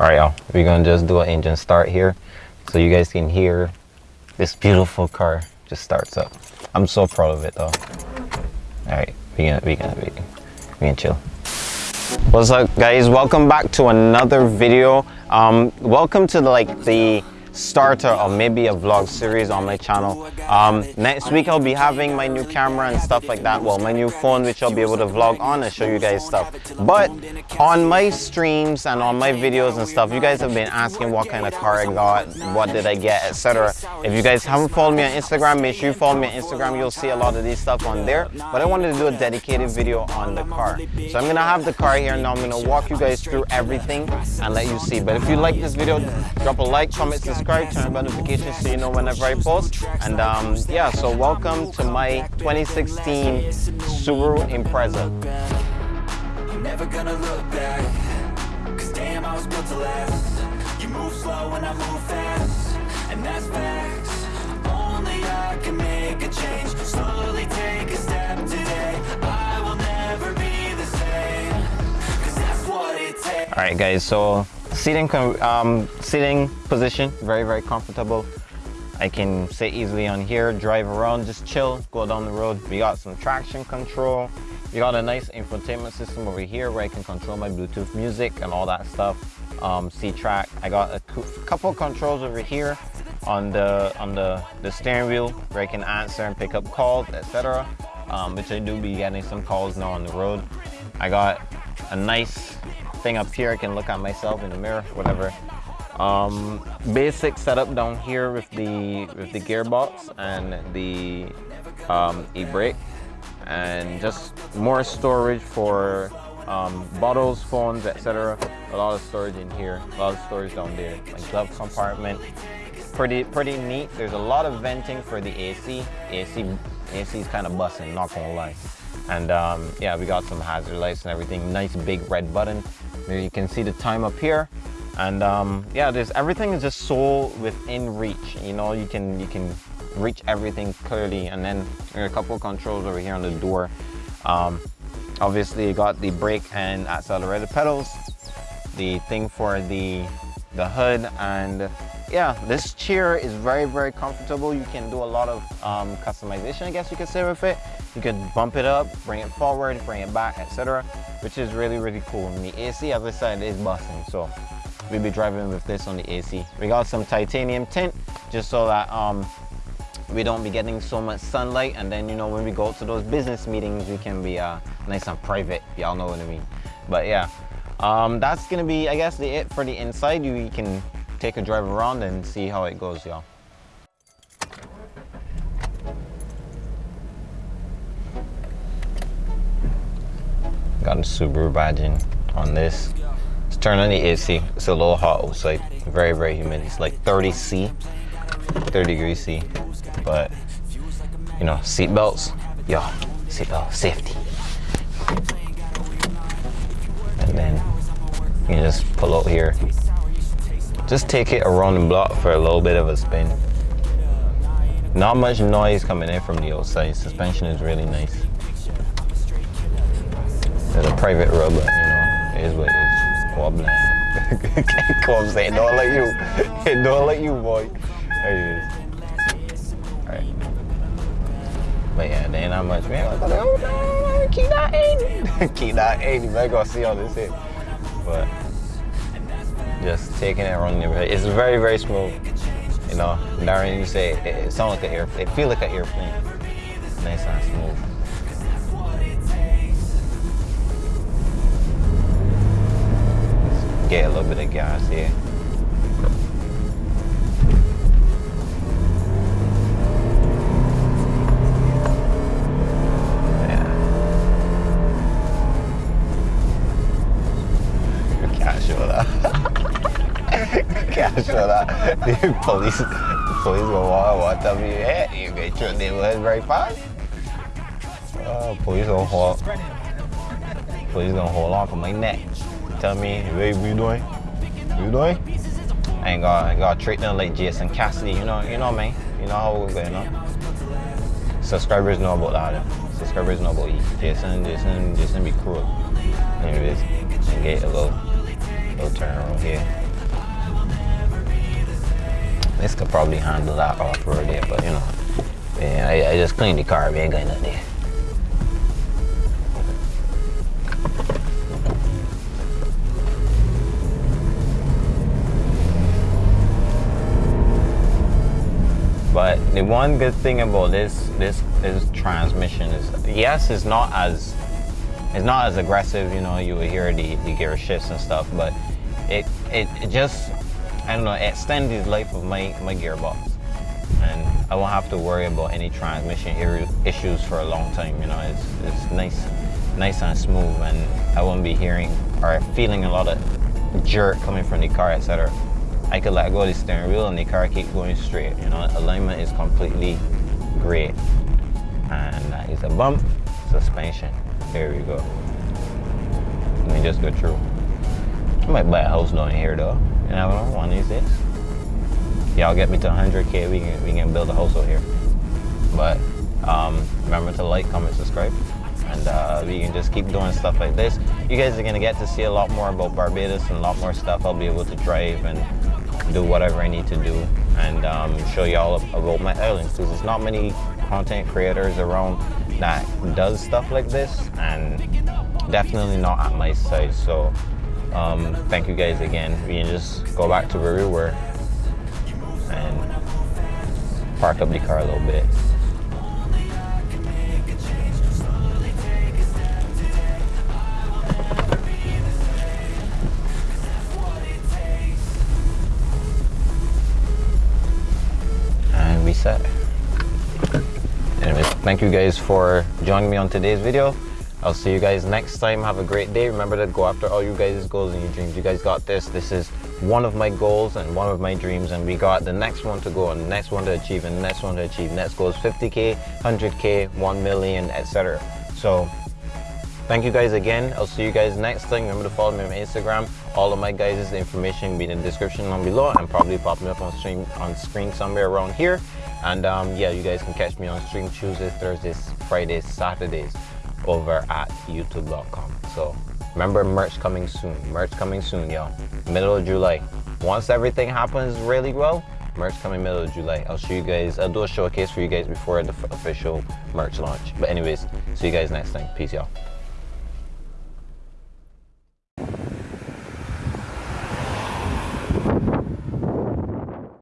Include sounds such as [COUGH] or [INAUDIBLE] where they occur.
All right, y'all. We're gonna just do an engine start here, so you guys can hear this beautiful car just starts up. I'm so proud of it, though. All right, we gonna we gonna we, we gonna chill. What's up, guys? Welcome back to another video. Um, welcome to the, like the starter or maybe a vlog series on my channel. Um, next week I'll be having my new camera and stuff like that. Well, my new phone which I'll be able to vlog on and show you guys stuff. But on my streams and on my videos and stuff, you guys have been asking what kind of car I got, what did I get, etc. If you guys haven't followed me on Instagram, make sure you follow me on Instagram. You'll see a lot of these stuff on there. But I wanted to do a dedicated video on the car. So I'm gonna have the car here now. I'm gonna walk you guys through everything and let you see. But if you like this video, drop a like, comment, subscribe subscribe, turn on notifications so you know whenever I post. And um, yeah, so welcome to my 2016 Subaru Impreza. Never gonna look back, cause damn I was built to last. You move slow and I move fast, and that's facts. Only I can make a change, slowly take a step today. I will never be the same, cause that's what it takes. Alright guys, so Seating, um, seating position, very, very comfortable. I can sit easily on here, drive around, just chill, go down the road. We got some traction control. We got a nice infotainment system over here where I can control my Bluetooth music and all that stuff. Um, C-track. I got a couple controls over here on the on the, the steering wheel where I can answer and pick up calls, etc. Um, which I do be getting some calls now on the road. I got a nice thing up here. I can look at myself in the mirror, whatever. Um, basic setup down here with the with the gearbox and the um, e-brake and just more storage for um, bottles, phones, etc. A lot of storage in here, a lot of storage down there. My glove compartment, pretty pretty neat. There's a lot of venting for the AC. AC AC is kind of busting, not gonna lie. And um, yeah, we got some hazard lights and everything. Nice big red button. There you can see the time up here. And um, yeah, there's everything is just so within reach. You know, you can you can reach everything clearly. And then there are a couple of controls over here on the door. Um, obviously, you got the brake and accelerator pedals. The thing for the the hood and yeah, this chair is very, very comfortable. You can do a lot of um, customization, I guess you could say with it. You could bump it up, bring it forward, bring it back, etc. Which is really, really cool. And the AC, as I said, is busting. So we'll be driving with this on the AC. We got some titanium tint, just so that um, we don't be getting so much sunlight. And then, you know, when we go to those business meetings, we can be uh, nice and private. Y'all know what I mean. But yeah, um, that's gonna be, I guess, the it for the inside. You can take a drive around and see how it goes, y'all. Got a Subaru badging on this. Let's turn on the AC. It's a little hot outside. Very, very humid. It's like 30 C, 30 degrees C. But, you know, seat belts. Yo, seatbelt safety. And then you just pull out here just take it around the block for a little bit of a spin. Not much noise coming in from the outside. Suspension is really nice. There's a private but you know, it is what it is. Wobbling. Come on, say it don't let you. It [LAUGHS] don't let you, boy. There is. Alright. But yeah, there ain't not much. Man, oh, keep that 80. [LAUGHS] keep that 80. Man, go see all this here. But just taking it around the neighborhood. It's very, very smooth. You know, Darren, you say it, it sounds like an airplane. It feel like an airplane. Nice and smooth. Get a little bit of gas here. Show that. The [LAUGHS] police, the police will walk, walk up your head. You get your neighborhood very fast. Uh, police gonna hold, police gonna hold on to my neck. Tell me, babe, what you doing? What you doing? I ain't got, I got treat them like Jason Cassidy. You know, you know, man. You know how we're going on. Subscribers know about that. Subscribers know about you. Jason, Jason, Jason be cruel. Anyways, get a little, little turn around here. This could probably handle that off-road there, but you know, yeah, I, I just cleaned the car, we ain't got nothing there. But the one good thing about this this this transmission is yes, it's not as it's not as aggressive. You know, you will hear the, the gear shifts and stuff, but it, it it just I don't know it extends the life of my my gearbox, and I won't have to worry about any transmission issues for a long time. You know, it's it's nice nice and smooth, and I won't be hearing or feeling a lot of jerk coming from the car, etc. I could let go of the steering wheel and the car keep going straight. You know, alignment is completely great. And that is a bump suspension. There we go. Let me just go through. I might buy a house down here though. Know, one of these days. Y'all get me to 100K, we can, we can build a house out here. But um, remember to like, comment, subscribe and uh, we can just keep doing stuff like this. You guys are gonna get to see a lot more about Barbados and a lot more stuff I'll be able to drive and do whatever I need to do and um, show y'all about my islands because there's not many content creators around that does stuff like this and definitely not at my size so um, thank you guys again we can just go back to where we were and park up the car a little bit and set. Anyways, thank you guys for joining me on today's video. I'll see you guys next time. Have a great day. Remember to go after all you guys' goals and your dreams. You guys got this. This is one of my goals and one of my dreams. And we got the next one to go and the next one to achieve and the next one to achieve. Next goal is 50K, 100K, 1 million, etc. So thank you guys again. I'll see you guys next time. Remember to follow me on Instagram. All of my guys' information will be in the description down below and probably popping up on screen on screen somewhere around here. And um, yeah, you guys can catch me on stream Tuesdays, Thursdays, Fridays, Saturdays over at youtube.com. So remember merch coming soon. Merch coming soon, y'all. Middle of July. Once everything happens really well, merch coming middle of July. I'll show you guys, I'll do a showcase for you guys before the official merch launch. But anyways, see you guys next time. Peace, y'all.